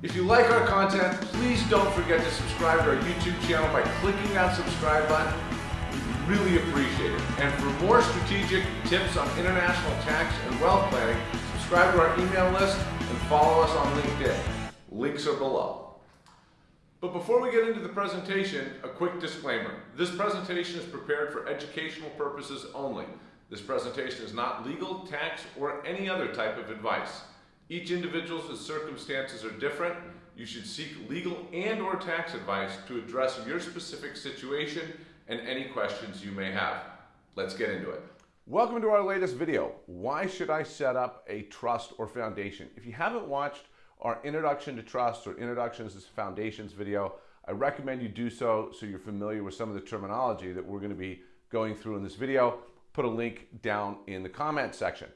If you like our content, please don't forget to subscribe to our YouTube channel by clicking that subscribe button. We really appreciate it. And for more strategic tips on international tax and wealth planning, subscribe to our email list and follow us on LinkedIn. Links are below. But before we get into the presentation, a quick disclaimer. This presentation is prepared for educational purposes only. This presentation is not legal, tax, or any other type of advice. Each individual's circumstances are different. You should seek legal and or tax advice to address your specific situation and any questions you may have. Let's get into it. Welcome to our latest video. Why should I set up a trust or foundation? If you haven't watched our introduction to trust or introductions to foundations video, I recommend you do so so you're familiar with some of the terminology that we're going to be going through in this video. Put a link down in the comment section.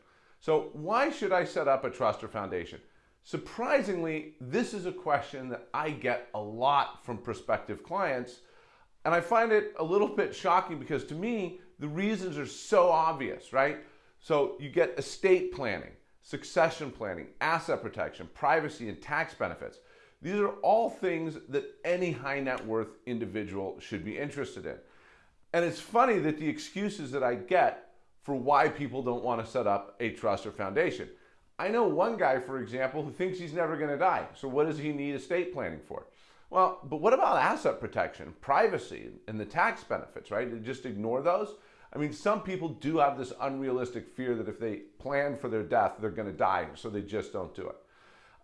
So why should I set up a trust or foundation? Surprisingly, this is a question that I get a lot from prospective clients. And I find it a little bit shocking because to me, the reasons are so obvious, right? So you get estate planning, succession planning, asset protection, privacy, and tax benefits. These are all things that any high net worth individual should be interested in. And it's funny that the excuses that I get for why people don't want to set up a trust or foundation. I know one guy, for example, who thinks he's never going to die. So what does he need estate planning for? Well, but what about asset protection, privacy, and the tax benefits, right? Just ignore those? I mean, some people do have this unrealistic fear that if they plan for their death, they're going to die, so they just don't do it.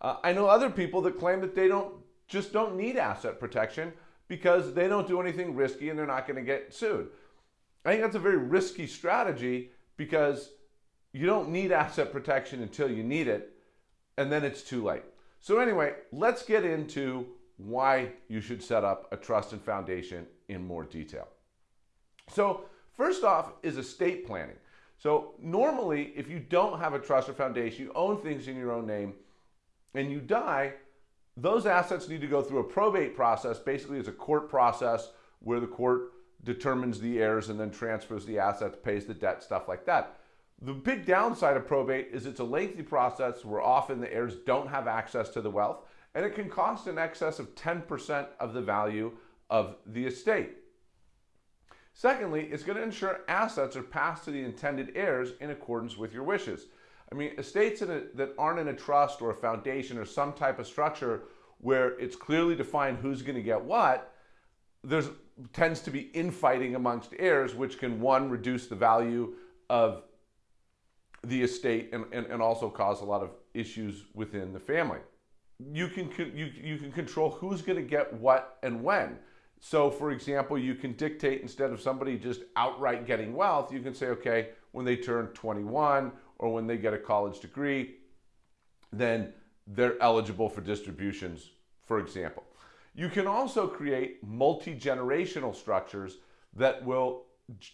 Uh, I know other people that claim that they don't just don't need asset protection because they don't do anything risky and they're not going to get sued. I think that's a very risky strategy because you don't need asset protection until you need it, and then it's too late. So anyway, let's get into why you should set up a trust and foundation in more detail. So first off is estate planning. So normally, if you don't have a trust or foundation, you own things in your own name, and you die, those assets need to go through a probate process. Basically, it's a court process where the court determines the heirs and then transfers the assets, pays the debt, stuff like that. The big downside of probate is it's a lengthy process where often the heirs don't have access to the wealth and it can cost in excess of 10% of the value of the estate. Secondly, it's going to ensure assets are passed to the intended heirs in accordance with your wishes. I mean, estates a, that aren't in a trust or a foundation or some type of structure where it's clearly defined who's going to get what, there's tends to be infighting amongst heirs, which can one reduce the value of the estate and, and, and also cause a lot of issues within the family. You can you, you can control who's going to get what and when. So, for example, you can dictate instead of somebody just outright getting wealth, you can say, okay, when they turn 21 or when they get a college degree, then they're eligible for distributions, for example. You can also create multi-generational structures that will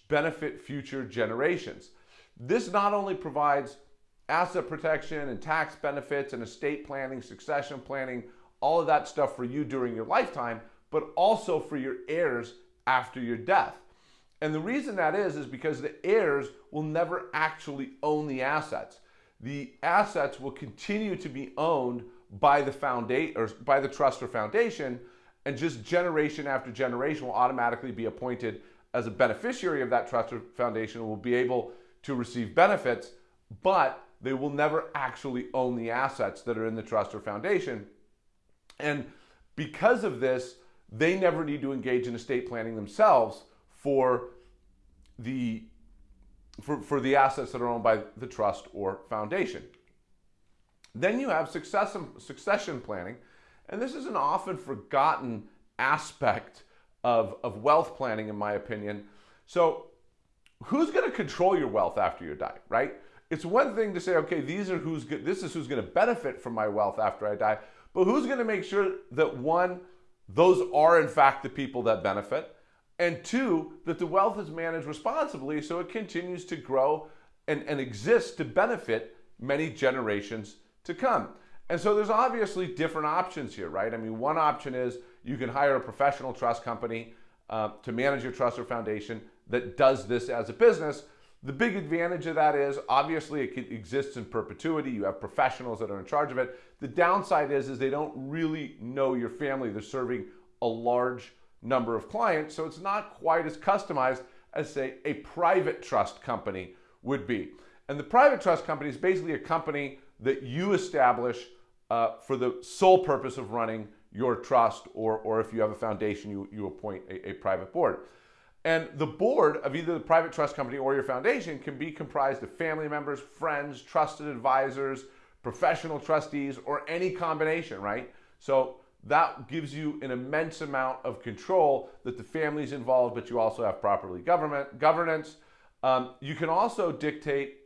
benefit future generations. This not only provides asset protection and tax benefits and estate planning, succession planning, all of that stuff for you during your lifetime, but also for your heirs after your death. And the reason that is, is because the heirs will never actually own the assets. The assets will continue to be owned by the or by the trust or foundation, and just generation after generation will automatically be appointed as a beneficiary of that trust or foundation and will be able to receive benefits, but they will never actually own the assets that are in the trust or foundation. And because of this, they never need to engage in estate planning themselves for the for, for the assets that are owned by the trust or foundation. Then you have succession, succession planning, and this is an often forgotten aspect of, of wealth planning, in my opinion. So, who's going to control your wealth after you die, right? It's one thing to say, okay, these are who's good, this is who's going to benefit from my wealth after I die, but who's going to make sure that one, those are in fact the people that benefit, and two, that the wealth is managed responsibly so it continues to grow and, and exist to benefit many generations to come. And so there's obviously different options here, right? I mean, one option is you can hire a professional trust company uh, to manage your trust or foundation that does this as a business. The big advantage of that is obviously it exists in perpetuity. You have professionals that are in charge of it. The downside is, is they don't really know your family. They're serving a large number of clients, so it's not quite as customized as say a private trust company would be. And the private trust company is basically a company that you establish uh, for the sole purpose of running your trust, or, or if you have a foundation, you, you appoint a, a private board. And the board of either the private trust company or your foundation can be comprised of family members, friends, trusted advisors, professional trustees, or any combination, right? So that gives you an immense amount of control that the family's involved, but you also have properly government governance. Um, you can also dictate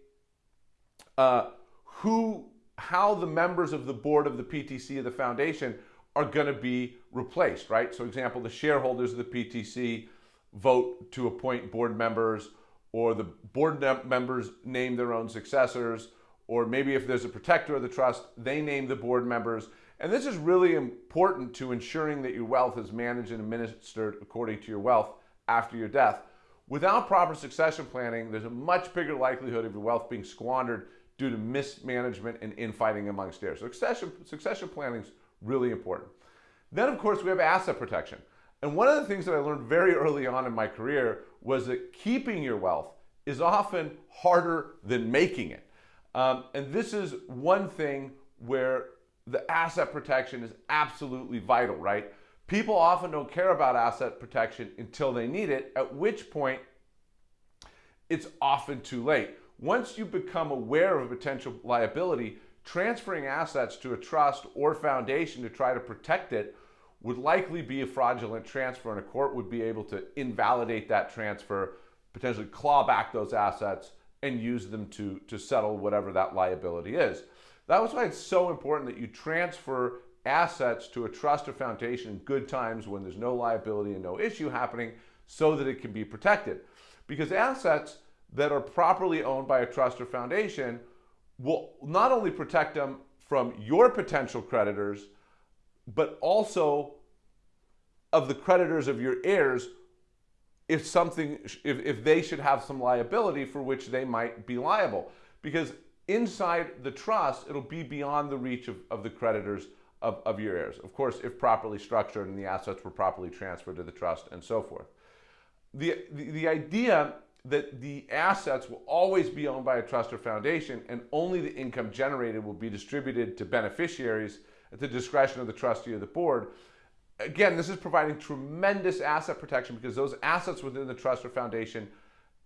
uh, who, how the members of the board of the PTC of the foundation are going to be replaced, right? So, example, the shareholders of the PTC vote to appoint board members, or the board members name their own successors, or maybe if there's a protector of the trust, they name the board members. And this is really important to ensuring that your wealth is managed and administered according to your wealth after your death. Without proper succession planning, there's a much bigger likelihood of your wealth being squandered due to mismanagement and infighting amongst heirs. So succession, succession planning is really important. Then, of course, we have asset protection. And one of the things that I learned very early on in my career was that keeping your wealth is often harder than making it. Um, and this is one thing where the asset protection is absolutely vital, right? People often don't care about asset protection until they need it, at which point it's often too late. Once you become aware of a potential liability, transferring assets to a trust or foundation to try to protect it would likely be a fraudulent transfer, and a court would be able to invalidate that transfer, potentially claw back those assets, and use them to, to settle whatever that liability is. That was why it's so important that you transfer assets to a trust or foundation in good times when there's no liability and no issue happening so that it can be protected. Because assets that are properly owned by a trust or foundation will not only protect them from your potential creditors, but also of the creditors of your heirs if something if, if they should have some liability for which they might be liable because inside the trust, it'll be beyond the reach of, of the creditors of, of your heirs. Of course, if properly structured and the assets were properly transferred to the trust and so forth. The, the, the idea that the assets will always be owned by a trust or foundation and only the income generated will be distributed to beneficiaries at the discretion of the trustee or the board. Again, this is providing tremendous asset protection because those assets within the trust or foundation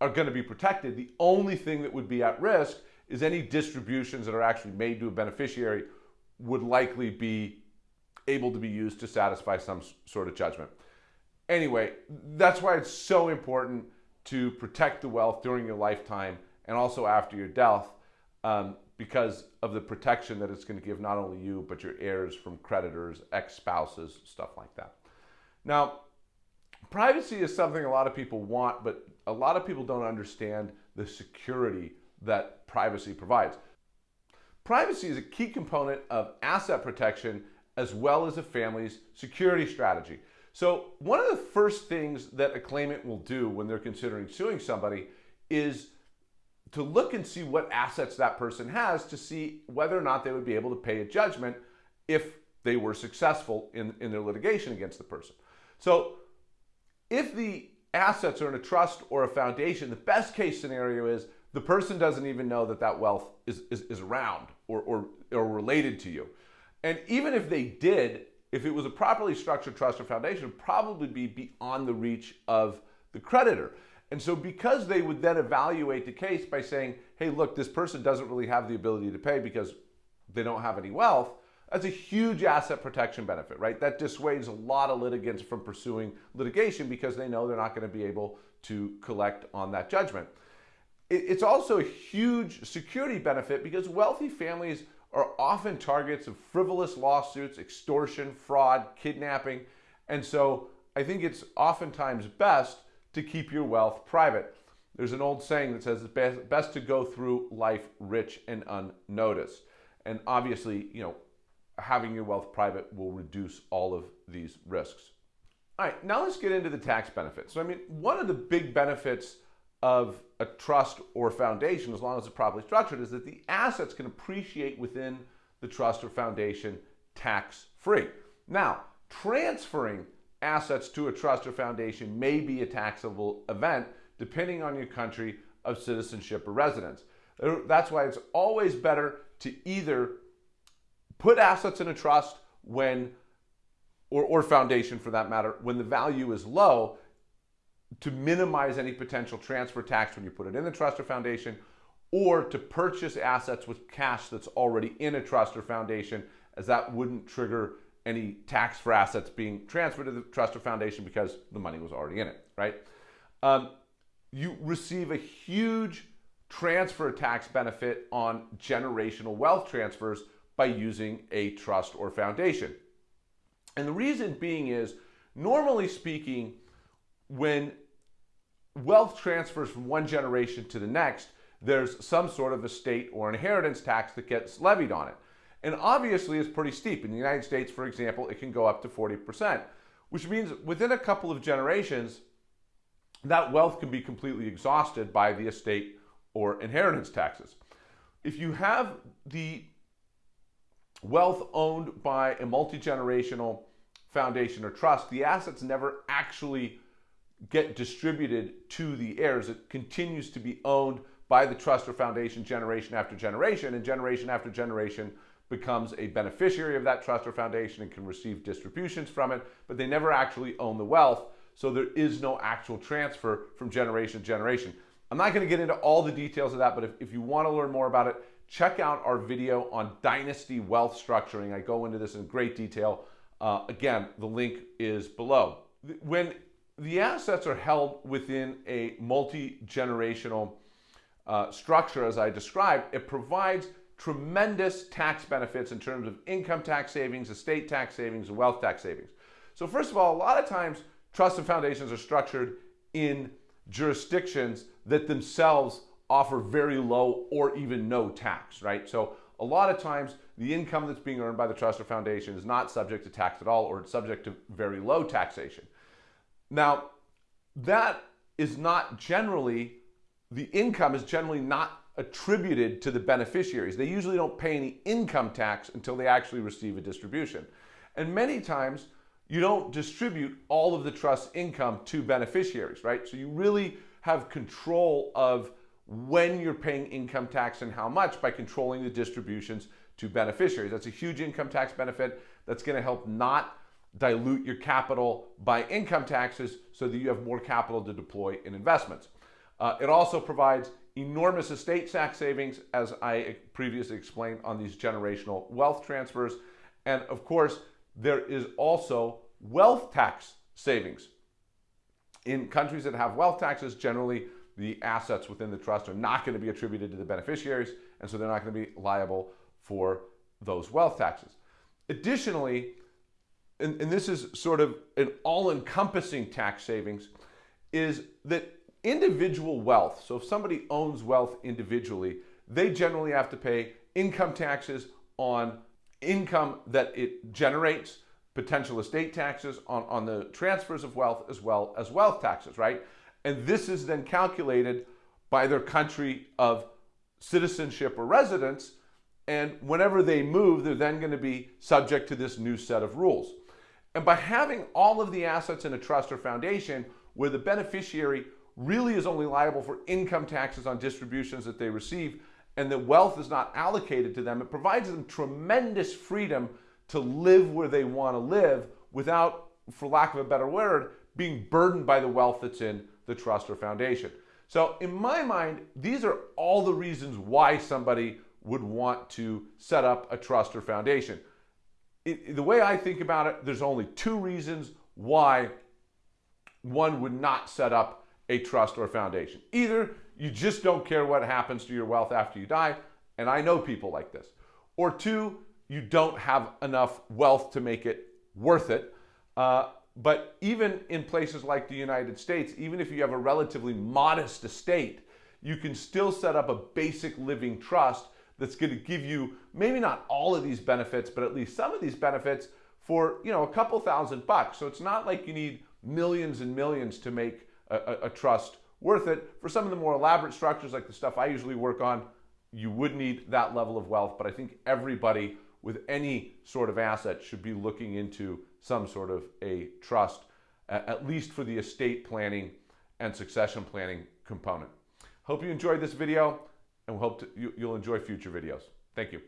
are going to be protected. The only thing that would be at risk is any distributions that are actually made to a beneficiary would likely be able to be used to satisfy some sort of judgment. Anyway, that's why it's so important to protect the wealth during your lifetime and also after your death um, because of the protection that it's going to give not only you but your heirs from creditors, ex-spouses, stuff like that. Now, privacy is something a lot of people want, but a lot of people don't understand the security that privacy provides. Privacy is a key component of asset protection as well as a family's security strategy. So one of the first things that a claimant will do when they're considering suing somebody is to look and see what assets that person has to see whether or not they would be able to pay a judgment if they were successful in, in their litigation against the person. So if the assets are in a trust or a foundation, the best case scenario is the person doesn't even know that that wealth is, is, is around or, or, or related to you. And even if they did, if it was a properly structured trust or foundation, would probably be beyond the reach of the creditor. And so because they would then evaluate the case by saying, hey, look, this person doesn't really have the ability to pay because they don't have any wealth, that's a huge asset protection benefit, right? That dissuades a lot of litigants from pursuing litigation because they know they're not going to be able to collect on that judgment. It's also a huge security benefit because wealthy families are often targets of frivolous lawsuits, extortion, fraud, kidnapping. And so I think it's oftentimes best to keep your wealth private. There's an old saying that says it's best to go through life rich and unnoticed. And obviously, you know, having your wealth private will reduce all of these risks. All right, now let's get into the tax benefits. So, I mean, one of the big benefits of a trust or foundation, as long as it's properly structured, is that the assets can appreciate within the trust or foundation tax free. Now, transferring assets to a trust or foundation may be a taxable event depending on your country of citizenship or residence. Uh, that's why it's always better to either put assets in a trust when, or, or foundation for that matter, when the value is low to minimize any potential transfer tax when you put it in the trust or foundation, or to purchase assets with cash that's already in a trust or foundation, as that wouldn't trigger any tax for assets being transferred to the trust or foundation because the money was already in it, right? Um, you receive a huge transfer tax benefit on generational wealth transfers by using a trust or foundation. And the reason being is, normally speaking, when wealth transfers from one generation to the next, there's some sort of estate or inheritance tax that gets levied on it. And obviously it's pretty steep. In the United States, for example, it can go up to 40%, which means within a couple of generations, that wealth can be completely exhausted by the estate or inheritance taxes. If you have the wealth owned by a multi-generational foundation or trust, the assets never actually get distributed to the heirs. It continues to be owned by the trust or foundation generation after generation, and generation after generation becomes a beneficiary of that trust or foundation and can receive distributions from it, but they never actually own the wealth, so there is no actual transfer from generation to generation. I'm not going to get into all the details of that, but if, if you want to learn more about it, check out our video on dynasty wealth structuring. I go into this in great detail. Uh, again, the link is below. When the assets are held within a multi-generational uh, structure, as I described, it provides tremendous tax benefits in terms of income tax savings, estate tax savings, and wealth tax savings. So first of all, a lot of times trusts and foundations are structured in jurisdictions that themselves offer very low or even no tax, right? So a lot of times the income that's being earned by the trust or foundation is not subject to tax at all or it's subject to very low taxation. Now, that is not generally, the income is generally not attributed to the beneficiaries. They usually don't pay any income tax until they actually receive a distribution. And many times, you don't distribute all of the trust income to beneficiaries, right? So you really have control of when you're paying income tax and how much by controlling the distributions to beneficiaries. That's a huge income tax benefit that's going to help not dilute your capital by income taxes so that you have more capital to deploy in investments. Uh, it also provides enormous estate tax savings, as I previously explained on these generational wealth transfers. And of course, there is also wealth tax savings. In countries that have wealth taxes, generally the assets within the trust are not going to be attributed to the beneficiaries, and so they're not going to be liable for those wealth taxes. Additionally, and, and this is sort of an all-encompassing tax savings, is that individual wealth, so if somebody owns wealth individually, they generally have to pay income taxes on income that it generates, potential estate taxes on, on the transfers of wealth as well as wealth taxes, right? And this is then calculated by their country of citizenship or residence. And whenever they move, they're then going to be subject to this new set of rules. And by having all of the assets in a trust or foundation where the beneficiary really is only liable for income taxes on distributions that they receive and the wealth is not allocated to them, it provides them tremendous freedom to live where they want to live without, for lack of a better word, being burdened by the wealth that's in the trust or foundation. So in my mind, these are all the reasons why somebody would want to set up a trust or foundation it, the way I think about it, there's only two reasons why one would not set up a trust or foundation. Either you just don't care what happens to your wealth after you die, and I know people like this. Or two, you don't have enough wealth to make it worth it. Uh, but even in places like the United States, even if you have a relatively modest estate, you can still set up a basic living trust that's going to give you maybe not all of these benefits, but at least some of these benefits for you know a couple thousand bucks. So it's not like you need millions and millions to make a, a, a trust worth it. For some of the more elaborate structures, like the stuff I usually work on, you would need that level of wealth, but I think everybody with any sort of asset should be looking into some sort of a trust, at least for the estate planning and succession planning component. Hope you enjoyed this video and we hope to, you, you'll enjoy future videos. Thank you.